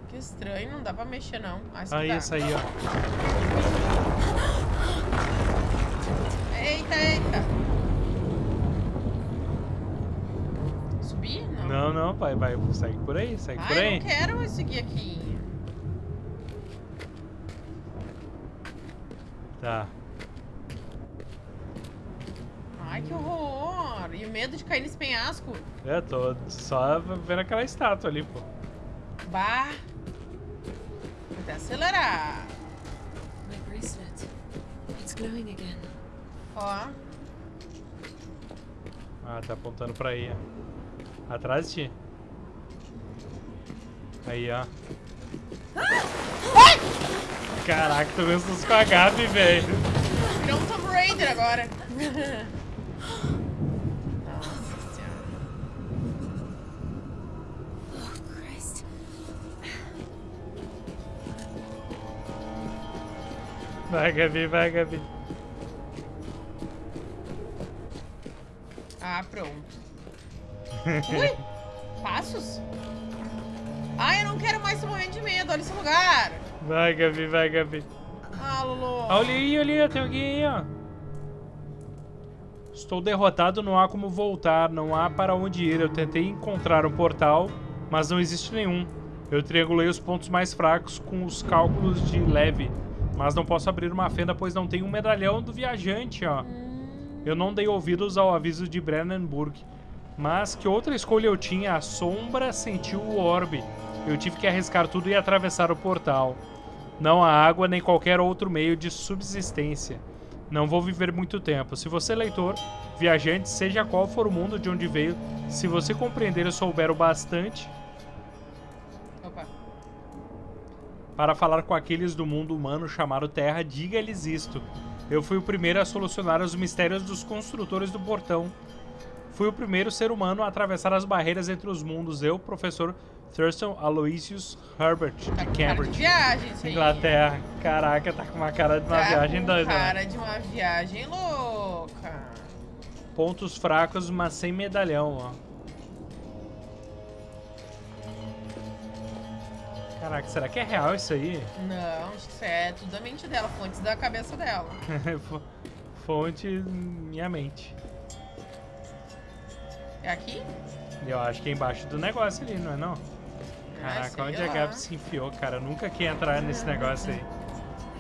Que estranho, não dá pra mexer não. Ah, Aí, essa aí, ó. Eita, eita. Subir? Não. Não, não, vai, vai, segue por aí, segue por Ai, aí. eu não quero seguir aqui. Tá. Ai, que horror. Cair nesse penhasco. É, tô só vendo aquela estátua ali, pô. Bah. Vou até acelerar. My bracelet. It's glowing again. Ó. Ah, tá apontando pra aí. Atrás de ti. Aí, ó. Caraca, tô vendo susto com a Gabi, velho. Virou um Tomb Raider agora. Vai, Gabi, vai, Gabi. Ah, pronto. Ui! Passos? Ai, eu não quero mais esse momento de medo. Olha esse lugar. Vai, Gabi, vai, Gabi. Ah, Lulu. Olha aí, olha aí, tem alguém aí, ó. Estou derrotado, não há como voltar, não há para onde ir. Eu tentei encontrar um portal, mas não existe nenhum. Eu triangulei os pontos mais fracos com os cálculos de leve, mas não posso abrir uma fenda pois não tenho um medalhão do viajante, ó. Eu não dei ouvidos ao aviso de Brennenburg. Mas que outra escolha eu tinha? A sombra sentiu o orbe. Eu tive que arriscar tudo e atravessar o portal. Não há água nem qualquer outro meio de subsistência. Não vou viver muito tempo. Se você, leitor, viajante, seja qual for o mundo de onde veio, se você compreender e souber o bastante para falar com aqueles do mundo humano chamado Terra, diga-lhes isto. Eu fui o primeiro a solucionar os mistérios dos construtores do portão. Fui o primeiro ser humano a atravessar as barreiras entre os mundos. Eu, professor Thurston Aloysius Herbert, de Cara de Cambridge, viagem isso aí. Inglaterra. Caraca, tá com uma cara de uma Tá viagem doida. né? cara de uma viagem louca. Pontos fracos, mas sem medalhão, ó. Caraca, será que é real isso aí? Não, isso é tudo da mente dela, fontes da cabeça dela. Fo- Fonte minha mente. É aqui? Eu acho que é embaixo do negócio ali, não é não? Caraca, sei onde a lá. Gabi se enfiou, cara? Eu nunca quis entrar nesse negócio aí.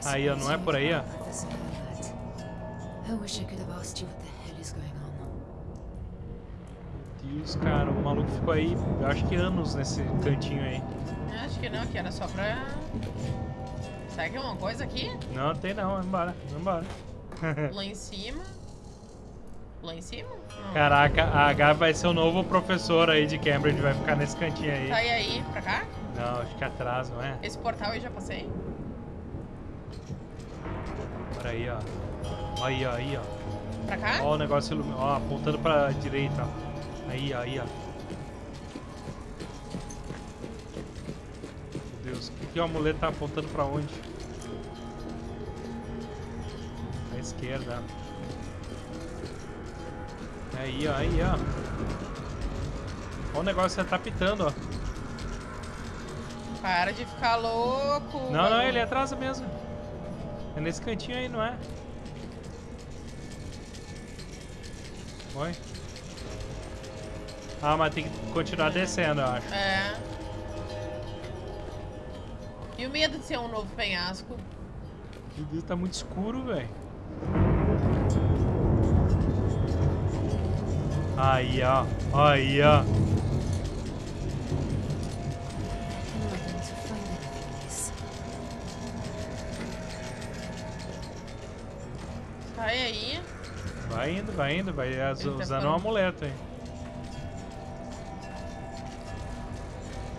Aí, ó, não é por aí, ó? That's all right. I wish I could have asked you what the hell is going on. Deus, cara, o maluco ficou aí, eu acho que anos nesse cantinho aí. Acho que não, que era só pra. Será que é uma coisa aqui? Não, tem não, vamos embora. Lá em cima. Lá em cima? Não. Caraca, a Gabi vai ser o novo professor aí de Cambridge, vai ficar nesse cantinho aí. Tá e aí, pra cá? Não, acho que atrás, não é? Esse portal eu já passei? Por aí, ó. Aí, ó, aí, ó. Pra cá? Ó o negócio ilumi- ó, apontando pra direita, ó. Aí, ó, aí, ó. Que, o amuleto tá apontando pra onde? esquerda. Aí, ó, aí, ó. Ó o negócio tá pitando, ó. Para de ficar louco. Não, não, ele é atrás mesmo. É nesse cantinho aí, não é? Oi? Ah, mas tem que continuar descendo, eu acho. É. E o medo de ser um novo penhasco? Meu Deus, tá muito escuro, velho. Aí, ó. Aí, ó. Sai aí. Vai indo, vai indo, vai Ele tá usando falando. um amuleto aí.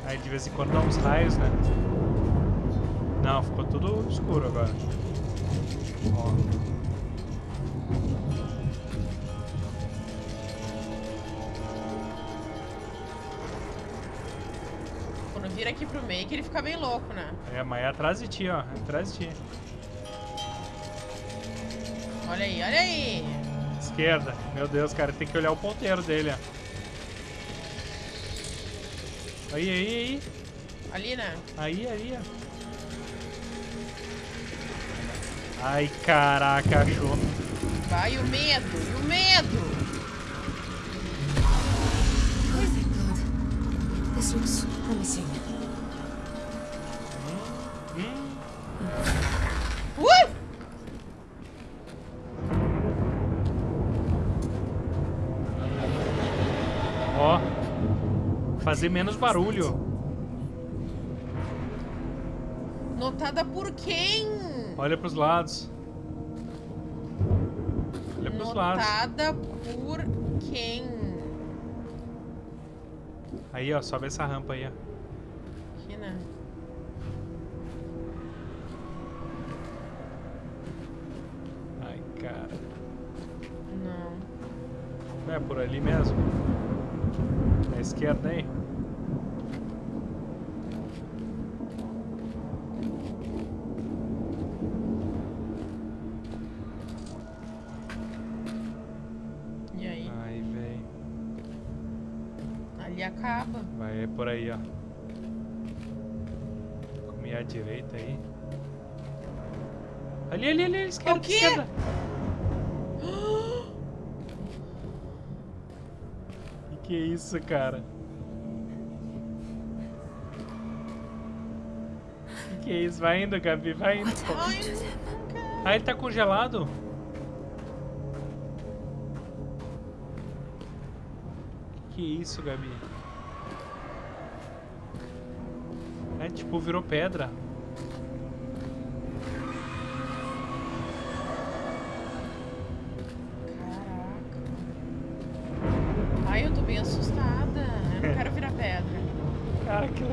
Aí de vez em quando dá uns raios, né? Não, ficou tudo escuro agora. Ó. Quando vira aqui pro meio que ele fica bem louco, né? É, mas é atrás de ti, ó. É atrás de ti. Olha aí, olha aí. Esquerda. Meu Deus, cara, tem que olhar o ponteiro dele, ó. Aí, aí, aí. Ali, né? Aí, aí, ó. Ai, caraca, achou. Vai o medo, e o medo. This looks promising. Ui! Ó. Fazer menos barulho. Notada por quem? Olha pros lados. Olha pros lados. Notada por quem? Aí, ó, sobe essa rampa aí, ó. Aqui, né? Ai, cara. Não. É por ali mesmo. À esquerda aí. Ali, ali, ali, esquerda, O quê? esquerda. Que que é isso, cara? Que que é isso? Vai indo, Gabi, vai indo. Ah, ele tá congelado? Que isso, Gabi? É, tipo, virou pedra.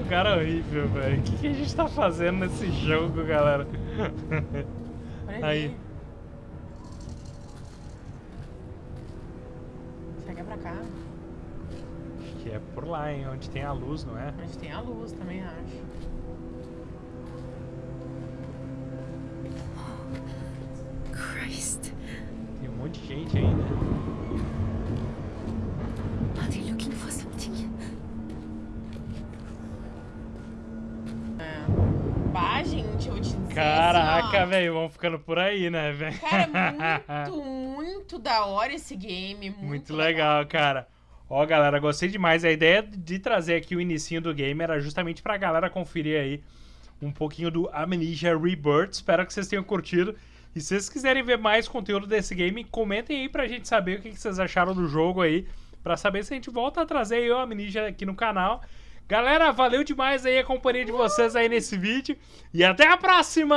Cara, horrível, velho. O que, que a gente tá fazendo nesse jogo, galera? Aí. Será que é pra cá? Acho que é por lá, hein? Onde tem a luz, não é? Gente tem a luz também, acho. Ó, velho, vamos ficando por aí, né, velho? Cara, muito, muito da hora esse game. Muito, Muito legal, cara. Ó, galera, gostei demais. A ideia de trazer aqui o inicinho do game era justamente pra galera conferir aí um pouquinho do Amnesia Rebirth. Espero que vocês tenham curtido. E se vocês quiserem ver mais conteúdo desse game, comentem aí pra gente saber o que que vocês acharam do jogo aí. Pra saber se a gente volta a trazer aí o Amnesia aqui no canal. Galera, valeu demais aí a companhia de vocês aí nesse vídeo. E até a próxima!